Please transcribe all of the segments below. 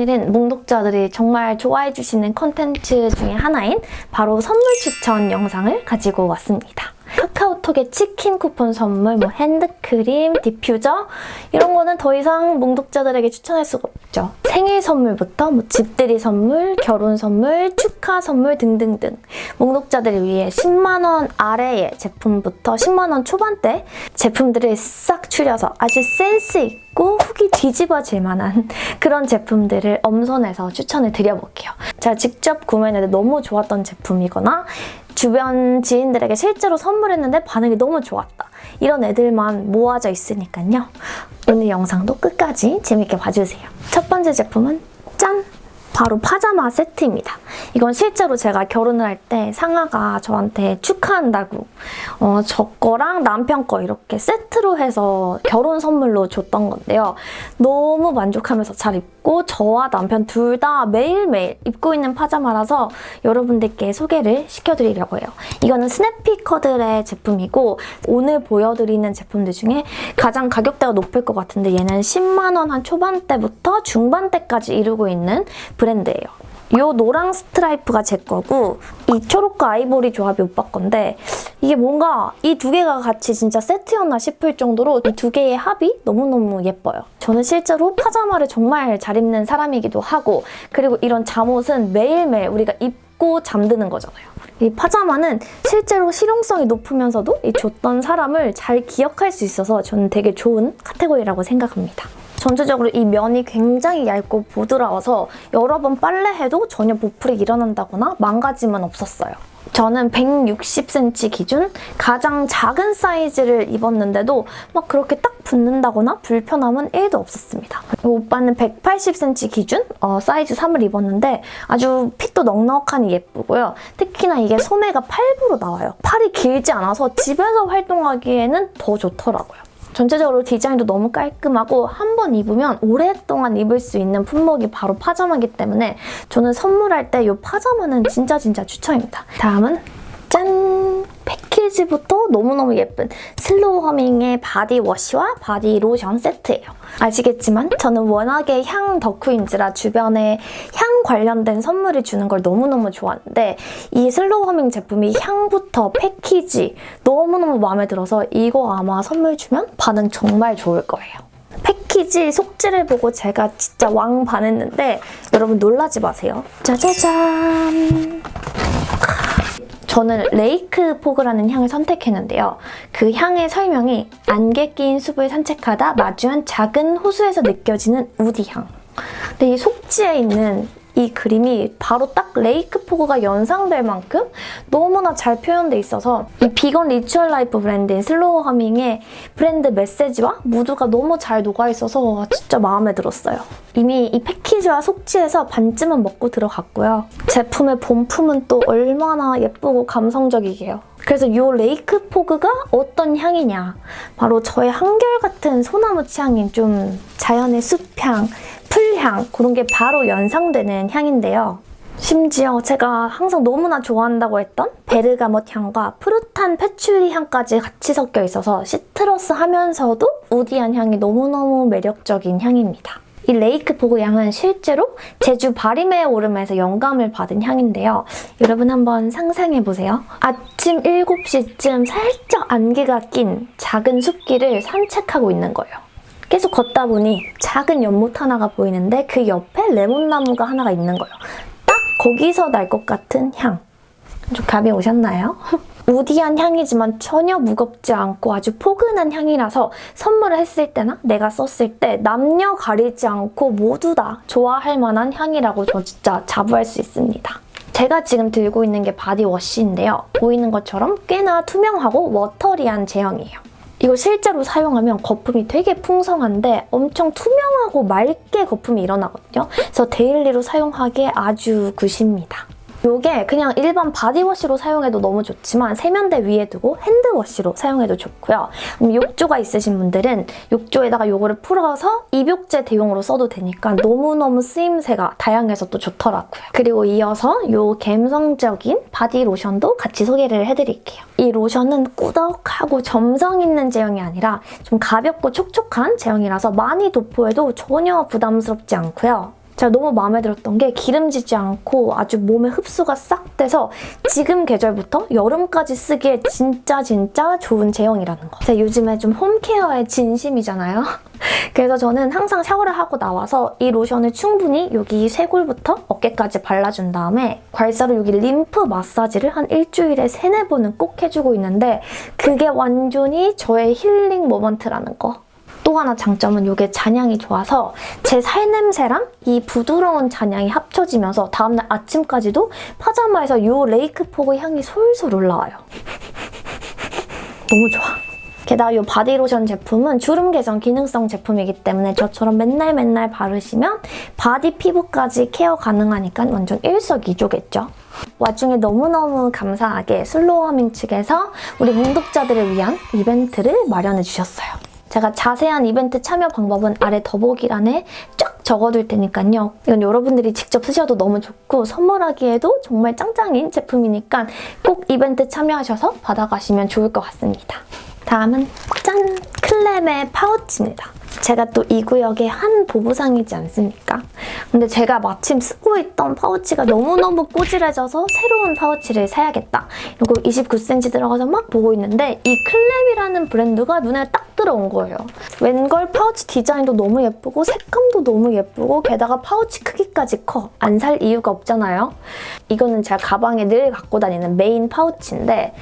오늘은 몽독자들이 정말 좋아해 주시는 컨텐츠 중에 하나인 바로 선물 추천 영상을 가지고 왔습니다. 카카오톡에 치킨 쿠폰 선물, 뭐 핸드크림, 디퓨저 이런 거는 더 이상 몽독자들에게 추천할 수가 없죠. 생일 선물부터 뭐 집들이 선물, 결혼 선물, 축하 선물 등등등 몽독자들을 위해 10만 원 아래의 제품부터 10만 원 초반대 제품들을 싹 추려서 아주 센스 있고 후기 뒤집어질 만한 그런 제품들을 엄선해서 추천을 드려볼게요. 제가 직접 구매했는데 너무 좋았던 제품이거나 주변 지인들에게 실제로 선물했는데 반응이 너무 좋았다. 이런 애들만 모아져 있으니까요. 오늘 영상도 끝까지 재밌게 봐주세요. 첫 번째 제품은 짠! 바로 파자마 세트입니다. 이건 실제로 제가 결혼을 할 때 상아가 저한테 축하한다고 어, 저 거랑 남편 거 이렇게 세트로 해서 결혼 선물로 줬던 건데요. 너무 만족하면서 잘 입고 저와 남편 둘 다 매일매일 입고 있는 파자마라서 여러분들께 소개를 시켜드리려고 해요. 이거는 스냅피커들의 제품이고 오늘 보여드리는 제품들 중에 가장 가격대가 높을 것 같은데 얘는 10만 원 한 초반대부터 중반대까지 이루고 있는 브랜드예요. 이 노랑 스트라이프가 제 거고 이 초록과 아이보리 조합이 오빠 건데 이게 뭔가 이 두 개가 같이 진짜 세트였나 싶을 정도로 이 두 개의 합이 너무너무 예뻐요. 저는 실제로 파자마를 정말 잘 입는 사람이기도 하고 그리고 이런 잠옷은 매일매일 우리가 입고 잠드는 거잖아요. 이 파자마는 실제로 실용성이 높으면서도 이 줬던 사람을 잘 기억할 수 있어서 저는 되게 좋은 카테고리라고 생각합니다. 전체적으로 이 면이 굉장히 얇고 부드러워서 여러 번 빨래해도 전혀 보풀이 일어난다거나 망가짐은 없었어요. 저는 160cm 기준 가장 작은 사이즈를 입었는데도 막 그렇게 딱 붙는다거나 불편함은 1도 없었습니다. 오빠는 180cm 기준 어, 사이즈 3을 입었는데 아주 핏도 넉넉하니 예쁘고요. 특히나 이게 소매가 8부로 나와요. 팔이 길지 않아서 집에서 활동하기에는 더 좋더라고요. 전체적으로 디자인도 너무 깔끔하고 한 번 입으면 오랫동안 입을 수 있는 품목이 바로 파자마이기 때문에 저는 선물할 때 이 파자마는 진짜 진짜 추천입니다. 다음은 짠! 패키지부터 너무너무 예쁜 슬로우 허밍의 body wash와 바디 로션 세트예요. 아시겠지만 저는 워낙에 향 덕후인지라 주변에 향 관련된 선물을 주는 걸 너무너무 좋아하는데 이 슬로우 허밍 제품이 향부터 패키지 너무너무 마음에 들어서 이거 아마 선물 주면 반응 정말 좋을 거예요. 패키지 속지를 보고 제가 진짜 왕 반했는데 여러분 놀라지 마세요. 짜자잔! 저는 lake fog라는 향을 선택했는데요. 그 향의 설명이 안개 낀 숲을 산책하다 마주한 작은 호수에서 느껴지는 woody 향. 근데 이 속지에 있는 이 그림이 바로 딱 lake fog가 연상될 만큼 너무나 잘 표현돼 있어서 이 vegan ritual life 브랜드인 슬로우 허밍의 브랜드 메시지와 무드가 너무 잘 녹아있어서 진짜 마음에 들었어요. 이미 이 패키지와 속지에서 반쯤은 먹고 들어갔고요. 제품의 본품은 또 얼마나 예쁘고 감성적이게요. 그래서 이 lake fog가 어떤 향이냐 바로 저의 한결같은 소나무 취향인 좀 자연의 숲향, 풀향 그런 게 바로 연상되는 향인데요. 심지어 제가 항상 너무나 좋아한다고 했던 베르가못 향과 푸릇한 패출리 향까지 같이 섞여 있어서 시트러스 하면서도 woody한 향이 너무너무 매력적인 향입니다. 이 Lake Fog 향은 실제로 제주 바리메 오름에서 영감을 받은 향인데요. 여러분 한번 상상해보세요. 아침 7시쯤 살짝 안개가 낀 작은 숲길을 산책하고 있는 거예요. 계속 걷다 보니 작은 연못 하나가 보이는데 그 옆에 레몬나무가 하나가 있는 거예요. 딱 거기서 날 것 같은 향. 좀 감이 오셨나요? woody한 향이지만 전혀 무겁지 않고 아주 포근한 향이라서 선물을 했을 때나 내가 썼을 때 남녀 가리지 않고 모두 다 좋아할 만한 향이라고 저 진짜 자부할 수 있습니다. 제가 지금 들고 있는 게 바디워시인데요. 보이는 것처럼 꽤나 투명하고 watery한 제형이에요. 이거 실제로 사용하면 거품이 되게 풍성한데 엄청 투명하고 맑게 거품이 일어나거든요. 그래서 데일리로 사용하기에 아주 good입니다. 이게 그냥 일반 바디워시로 사용해도 너무 좋지만 세면대 위에 두고 핸드워시로 사용해도 좋고요. 욕조가 있으신 분들은 욕조에다가 이거를 풀어서 입욕제 대용으로 써도 되니까 너무너무 쓰임새가 다양해서 또 좋더라고요. 그리고 이어서 이 감성적인 바디 로션도 같이 소개를 해드릴게요. 이 로션은 꾸덕하고 점성 있는 제형이 아니라 좀 가볍고 촉촉한 제형이라서 많이 도포해도 전혀 부담스럽지 않고요. 제가 너무 마음에 들었던 게 기름지지 않고 아주 몸에 흡수가 싹 돼서 지금 계절부터 여름까지 쓰기에 진짜 진짜 좋은 제형이라는 거. 제가 요즘에 좀 home care에 진심이잖아요. 그래서 저는 항상 샤워를 하고 나와서 이 로션을 충분히 여기 쇄골부터 어깨까지 발라준 다음에 괄사로 여기 림프 마사지를 한 일주일에 세네 번은 꼭 해주고 있는데 그게 완전히 저의 힐링 moment라는 거. 또 하나 장점은 이게 잔향이 좋아서 제 살냄새랑 이 부드러운 잔향이 합쳐지면서 다음날 아침까지도 파자마에서 이 Lake Fog 향이 솔솔 올라와요. 너무 좋아. 게다가 이 바디로션 제품은 주름 개선 기능성 제품이기 때문에 저처럼 맨날 맨날 바르시면 바디 피부까지 케어 가능하니까 완전 일석이조겠죠. 와중에 너무너무 감사하게 슬로우허밍 측에서 우리 문독자들을 위한 이벤트를 마련해 주셨어요. 제가 자세한 이벤트 참여 방법은 아래 더보기란에 쫙 적어둘 테니까요. 이건 여러분들이 직접 쓰셔도 너무 좋고 선물하기에도 정말 짱짱인 제품이니까 꼭 이벤트 참여하셔서 받아가시면 좋을 것 같습니다. 다음은 짠! 클램의 파우치입니다. 제가 또 이 구역의 한 보부상이지 않습니까? 근데 제가 마침 쓰고 있던 파우치가 너무너무 꼬질해져서 새로운 파우치를 사야겠다. 이거 29cm 들어가서 막 보고 있는데 이 클램이라는 브랜드가 눈에 딱 들어온 거예요. 웬걸 파우치 디자인도 너무 예쁘고 색감도 너무 예쁘고 게다가 파우치 크기까지 커. 안 살 이유가 없잖아요. 이거는 제가 가방에 늘 갖고 다니는 메인 파우치인데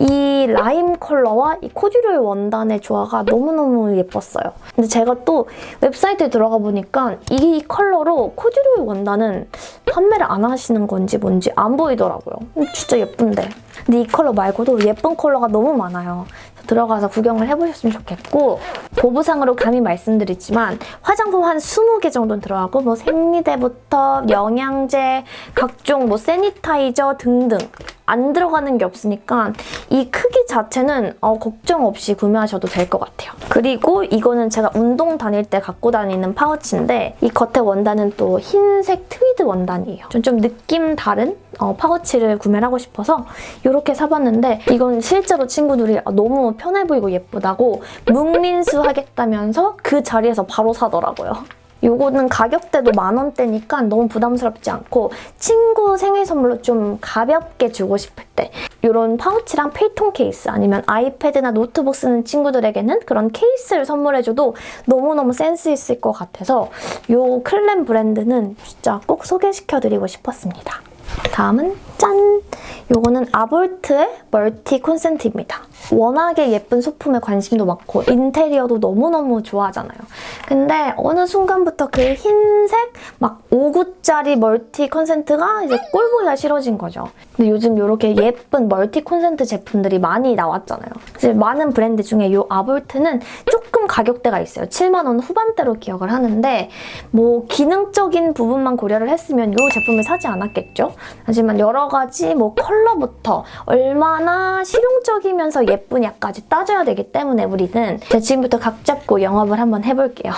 이 라임 컬러와 이 코듀로이 원단의 조화가 너무너무 예뻤어요. 근데 제가 또 웹사이트에 들어가 보니까 이 컬러로 코듀로이 원단은 판매를 안 하시는 건지 뭔지 안 보이더라고요. 진짜 예쁜데. 근데 이 컬러 말고도 예쁜 컬러가 너무 많아요. 들어가서 구경을 해보셨으면 좋겠고 보부상으로 감히 말씀드리지만 화장품 한 20개 정도는 들어가고 뭐 생리대부터 영양제, 각종 뭐 sanitizer 등등 안 들어가는 게 없으니까 이 크기 자체는 어, 걱정 없이 구매하셔도 될 것 같아요. 그리고 이거는 제가 운동 다닐 때 갖고 다니는 파우치인데 이 겉에 원단은 또 흰색 트위드 원단이에요. 좀, 좀 느낌 다른 어, 파우치를 구매를 하고 싶어서 이렇게 사봤는데 이건 실제로 친구들이 아, 너무 편해 보이고 예쁘다고 손민수 하겠다면서 그 자리에서 바로 사더라고요. 요거는 가격대도 만 원대니까 너무 부담스럽지 않고 친구 생일 선물로 좀 가볍게 주고 싶을 때 이런 파우치랑 페이통 케이스 아니면 아이패드나 노트북 쓰는 친구들에게는 그런 케이스를 선물해줘도 너무너무 센스 있을 것 같아서 요 클램 브랜드는 진짜 꼭 소개시켜드리고 싶었습니다. 다음은 짠! 요거는 아볼트의 멀티 콘센트입니다. 워낙에 예쁜 소품에 관심도 많고 인테리어도 너무너무 좋아하잖아요. 근데 어느 순간부터 그 흰색 막 5구짜리 멀티 콘센트가 이제 꼴보기가 싫어진 거죠. 근데 요즘 이렇게 예쁜 멀티 콘센트 제품들이 많이 나왔잖아요. 이제 많은 브랜드 중에 이 아볼트는 조금 가격대가 있어요. 7만 원 후반대로 기억을 하는데 뭐 기능적인 부분만 고려를 했으면 이 제품을 사지 않았겠죠? 하지만 여러 가지 뭐 컬러부터 얼마나 실용적이면서 예쁘냐까지 따져야 되기 때문에 우리는 지금부터 각 잡고 영업을 한번 해볼게요.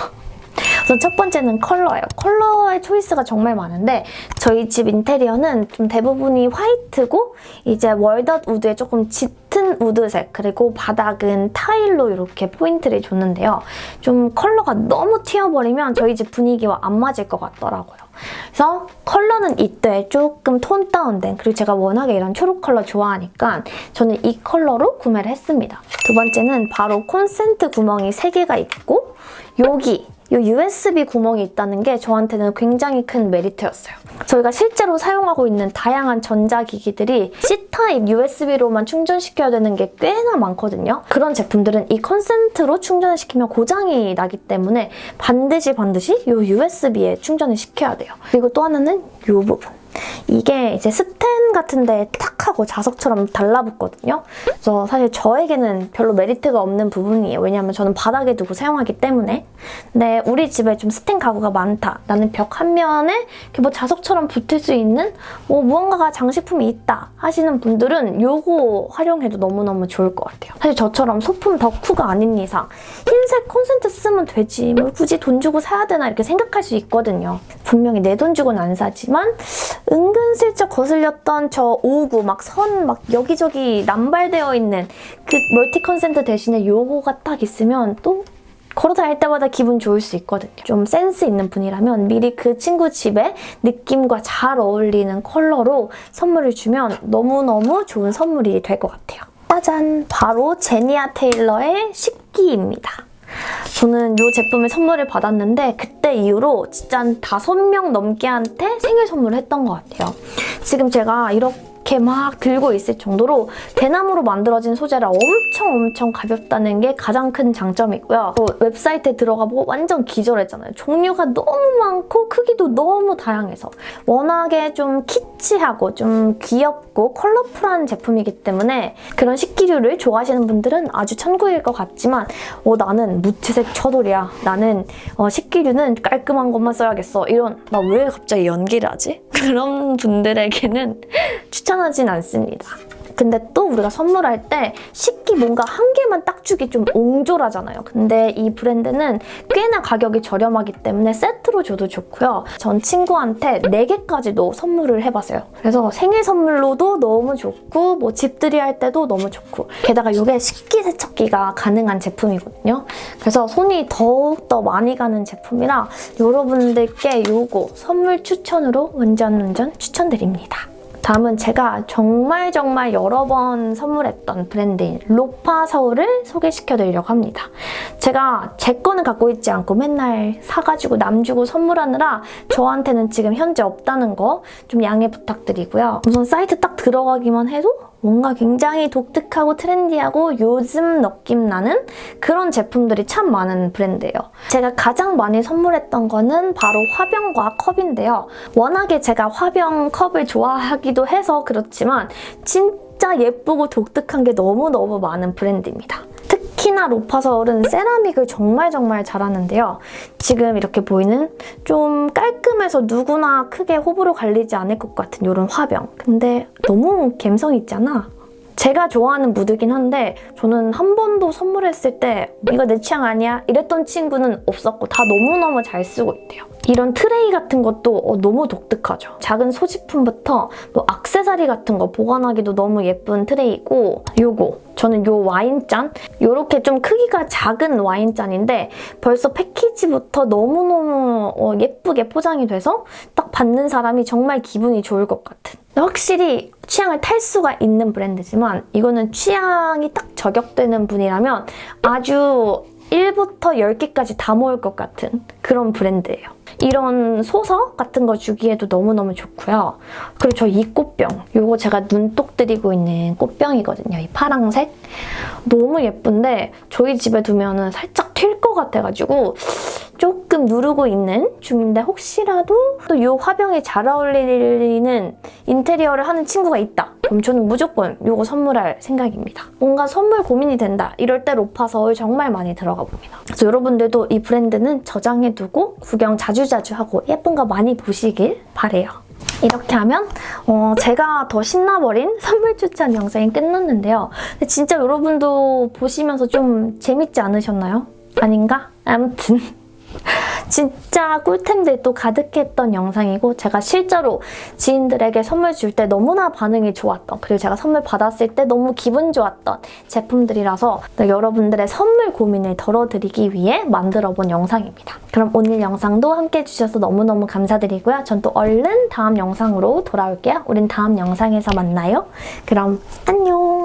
우선 첫 번째는 컬러예요. 컬러의 초이스가 정말 많은데 저희 집 인테리어는 좀 대부분이 화이트고 이제 월덧 우드에 조금 짙은 우드색 그리고 바닥은 타일로 이렇게 포인트를 줬는데요. 좀 컬러가 너무 튀어버리면 저희 집 분위기와 안 맞을 것 같더라고요. 그래서 컬러는 이때 조금 tone down된 그리고 제가 워낙에 이런 초록 컬러 좋아하니까 저는 이 컬러로 구매를 했습니다. 두 번째는 바로 콘센트 구멍이 3개가 있고 여기 이 USB 구멍이 있다는 게 저한테는 굉장히 큰 메리트였어요. 저희가 실제로 사용하고 있는 다양한 전자기기들이 C타입 USB로만 충전시켜야 되는 게 꽤나 많거든요. 그런 제품들은 이 콘센트로 충전을 시키면 고장이 나기 때문에 반드시 반드시 이 USB에 충전을 시켜야 돼요. 그리고 또 하나는 이 부분. 이게 이제 스텐 같은 데탁 하고 자석처럼 달라붙거든요. 그래서 사실 저에게는 별로 메리트가 없는 부분이에요. 왜냐하면 저는 바닥에 두고 사용하기 때문에. 근데 우리 집에 좀 스텐 가구가 많다. 나는 벽 한 면에 뭐 자석처럼 붙을 수 있는 뭐 무언가가 장식품이 있다 하시는 분들은 이거 활용해도 너무너무 좋을 것 같아요. 사실 저처럼 소품 덕후가 아닌 이상 흰색 콘센트 쓰면 되지 뭐 굳이 돈 주고 사야 되나 이렇게 생각할 수 있거든요. 분명히 내 돈 주고는 안 사지만 은근슬쩍 거슬렸던 저 오구 막 선 막 여기저기 남발되어 있는 그 멀티 콘센트 대신에 요거가 딱 있으면 또 걸어다닐 때마다 기분 좋을 수 있거든요. 좀 센스 있는 분이라면 미리 그 친구 집에 느낌과 잘 어울리는 컬러로 선물을 주면 너무너무 좋은 선물이 될 것 같아요. 짜잔! 바로 제니아 테일러의 식기입니다. 저는 이 제품을 선물을 받았는데 그때 이후로 진짜 한 다섯 명 넘게한테 생일 선물을 했던 것 같아요. 지금 제가 이렇게 막 들고 있을 정도로 대나무로 만들어진 소재라 엄청 엄청 가볍다는 게 가장 큰 장점이고요. 또 웹사이트에 들어가 보고 완전 기절했잖아요. 종류가 너무 많고 크기도 너무 다양해서 워낙에 좀 키치하고 좀 귀엽고 컬러풀한 제품이기 때문에 그런 식기류를 좋아하시는 분들은 아주 천국일 것 같지만 어, 나는 무채색 처돌이야. 나는 어, 식기류는 깔끔한 것만 써야겠어. 이런 나 왜 갑자기 연기를 하지? 그런 분들에게는 추천하진 않습니다. 근데 또 우리가 선물할 때 식기 뭔가 한 개만 딱 주기 좀 옹졸하잖아요. 근데 이 브랜드는 꽤나 가격이 저렴하기 때문에 세트로 줘도 좋고요. 전 친구한테 4개까지도 선물을 해봤어요. 그래서 생일 선물로도 너무 좋고 뭐 집들이 할 때도 너무 좋고 게다가 이게 식기 세척기가 가능한 제품이거든요. 그래서 손이 더욱더 많이 가는 제품이라 여러분들께 이거 선물 추천으로 완전 완전 추천드립니다. 다음은 제가 정말 정말 여러 번 선물했던 브랜드인 로파 서울을 소개시켜드리려고 합니다. 제가 제 거는 갖고 있지 않고 맨날 사가지고 남 주고 선물하느라 저한테는 지금 현재 없다는 거 좀 양해 부탁드리고요. 우선 사이트 딱 들어가기만 해도 뭔가 굉장히 독특하고 트렌디하고 요즘 느낌 나는 그런 제품들이 참 많은 브랜드예요. 제가 가장 많이 선물했던 거는 바로 화병과 컵인데요. 워낙에 제가 화병 컵을 좋아하기도 해서 그렇지만 진짜 예쁘고 독특한 게 너무너무 많은 브랜드입니다. 특히나 로파서울은 세라믹을 정말 정말 잘하는데요. 지금 이렇게 보이는 좀 깔끔해서 누구나 크게 호불호 갈리지 않을 것 같은 이런 화병. 근데 너무 감성 있잖아. 제가 좋아하는 무드긴 한데 저는 한 번도 선물했을 때 이거 내 취향 아니야? 이랬던 친구는 없었고 다 너무너무 잘 쓰고 있대요. 이런 트레이 같은 것도 어, 너무 독특하죠. 작은 소지품부터 뭐 악세사리 같은 거 보관하기도 너무 예쁜 트레이고 요거 저는 요 와인잔 요렇게 좀 크기가 작은 와인잔인데 벌써 패키지부터 너무너무 어, 예쁘게 포장이 돼서 딱 받는 사람이 정말 기분이 좋을 것 같은 확실히 취향을 탈 수가 있는 브랜드지만 이거는 취향이 딱 저격되는 분이라면 아주 1부터 10개까지 다 모을 것 같은 그런 브랜드예요. 이런 소서 같은 거 주기에도 너무너무 좋고요. 그리고 저 이 꽃병, 이거 제가 눈독 들이고 있는 꽃병이거든요. 이 파랑색. 너무 예쁜데 저희 집에 두면 살짝 튈 것 같아가지고 조금 누르고 있는 중인데 혹시라도 또 이 화병이 잘 어울리는 인테리어를 하는 친구가 있다. 그럼 저는 무조건 이거 선물할 생각입니다. 뭔가 선물 고민이 된다. 이럴 때 로파서울 정말 많이 들어가 봅니다. 그래서 여러분들도 이 브랜드는 저장해두고 구경 자주자주 하고 예쁜 거 많이 보시길 바래요. 이렇게 하면 어, 제가 더 신나버린 선물 추천 영상이 끝났는데요. 진짜 여러분도 보시면서 좀 재밌지 않으셨나요? 아닌가? 아무튼 진짜 꿀템들도 가득했던 영상이고 제가 실제로 지인들에게 선물 줄 때 너무나 반응이 좋았던 그리고 제가 선물 받았을 때 너무 기분 좋았던 제품들이라서 여러분들의 선물 고민을 덜어드리기 위해 만들어본 영상입니다. 그럼 오늘 영상도 함께 해주셔서 너무너무 감사드리고요. 전 또 얼른 다음 영상으로 돌아올게요. 우린 다음 영상에서 만나요. 그럼 안녕!